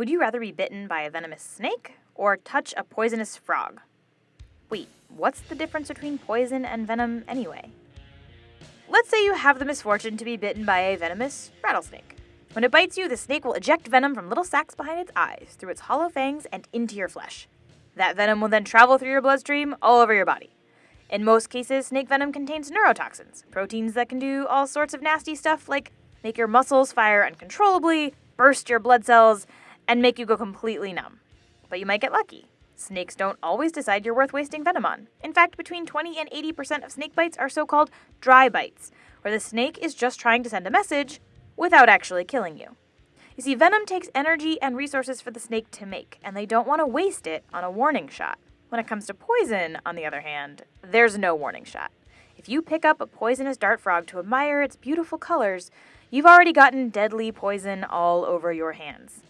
Would you rather be bitten by a venomous snake or touch a poisonous frog? Wait, what's the difference between poison and venom anyway? Let's say you have the misfortune to be bitten by a venomous rattlesnake. When it bites you, the snake will eject venom from little sacs behind its eyes, through its hollow fangs, and into your flesh. That venom will then travel through your bloodstream all over your body. In most cases, snake venom contains neurotoxins, proteins that can do all sorts of nasty stuff like make your muscles fire uncontrollably, burst your blood cells, and make you go completely numb. But you might get lucky. Snakes don't always decide you're worth wasting venom on. In fact, between 20 and 80% of snake bites are so called dry bites, where the snake is just trying to send a message without actually killing you. You see, venom takes energy and resources for the snake to make, and they don't want to waste it on a warning shot. When it comes to poison, on the other hand, there's no warning shot. If you pick up a poisonous dart frog to admire its beautiful colors, you've already gotten deadly poison all over your hands.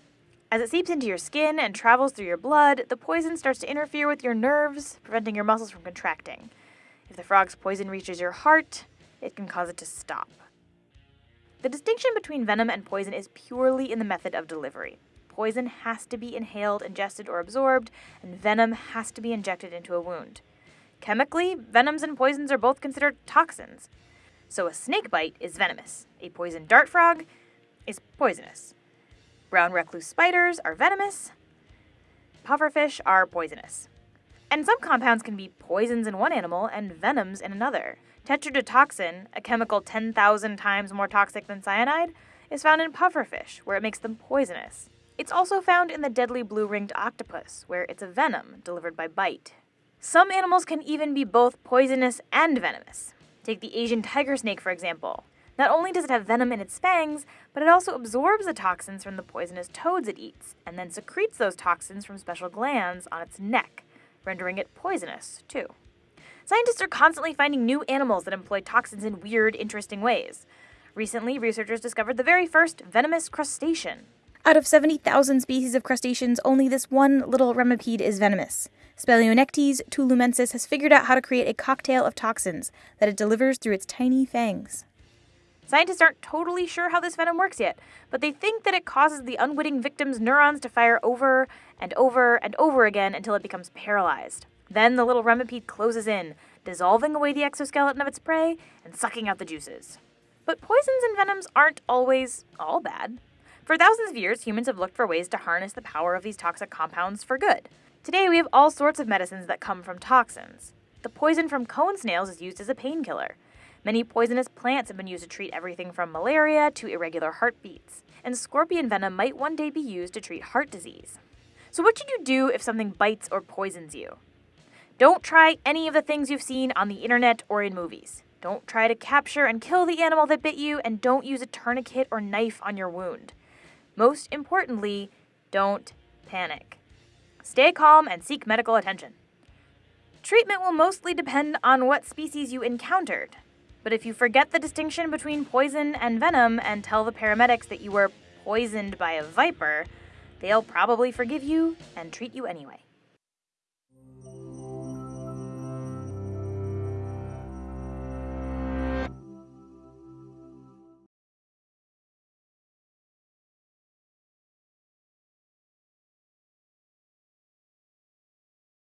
As it seeps into your skin and travels through your blood, the poison starts to interfere with your nerves, preventing your muscles from contracting. If the frog's poison reaches your heart, it can cause it to stop. The distinction between venom and poison is purely in the method of delivery. Poison has to be inhaled, ingested, or absorbed, and venom has to be injected into a wound. Chemically, venoms and poisons are both considered toxins. So a snake bite is venomous, a poison dart frog is poisonous. Brown recluse spiders are venomous. Pufferfish are poisonous. And some compounds can be poisons in one animal and venoms in another. Tetrodotoxin, a chemical 10,000 times more toxic than cyanide, is found in pufferfish, where it makes them poisonous. It's also found in the deadly blue ringed octopus, where it's a venom delivered by bite. Some animals can even be both poisonous and venomous. Take the Asian tiger snake, for example. Not only does it have venom in its fangs, but it also absorbs the toxins from the poisonous toads it eats, and then secretes those toxins from special glands on its neck, rendering it poisonous, too. Scientists are constantly finding new animals that employ toxins in weird, interesting ways. Recently, researchers discovered the very first venomous crustacean. Out of 70,000 species of crustaceans, only this one little remipede is venomous. Speleonectes tulumensis has figured out how to create a cocktail of toxins that it delivers through its tiny fangs. Scientists aren't totally sure how this venom works yet, but they think that it causes the unwitting victim's neurons to fire over and over and over again until it becomes paralyzed. Then the little remipede closes in, dissolving away the exoskeleton of its prey and sucking out the juices. But poisons and venoms aren't always all bad. For thousands of years, humans have looked for ways to harness the power of these toxic compounds for good. Today, we have all sorts of medicines that come from toxins. The poison from cone snails is used as a painkiller. Many poisonous plants have been used to treat everything from malaria to irregular heartbeats, and scorpion venom might one day be used to treat heart disease. So, what should you do if something bites or poisons you? Don't try any of the things you've seen on the internet or in movies. Don't try to capture and kill the animal that bit you, and don't use a tourniquet or knife on your wound. Most importantly, don't panic. Stay calm and seek medical attention. Treatment will mostly depend on what species you encountered. But if you forget the distinction between poison and venom and tell the paramedics that you were poisoned by a viper, they'll probably forgive you and treat you anyway.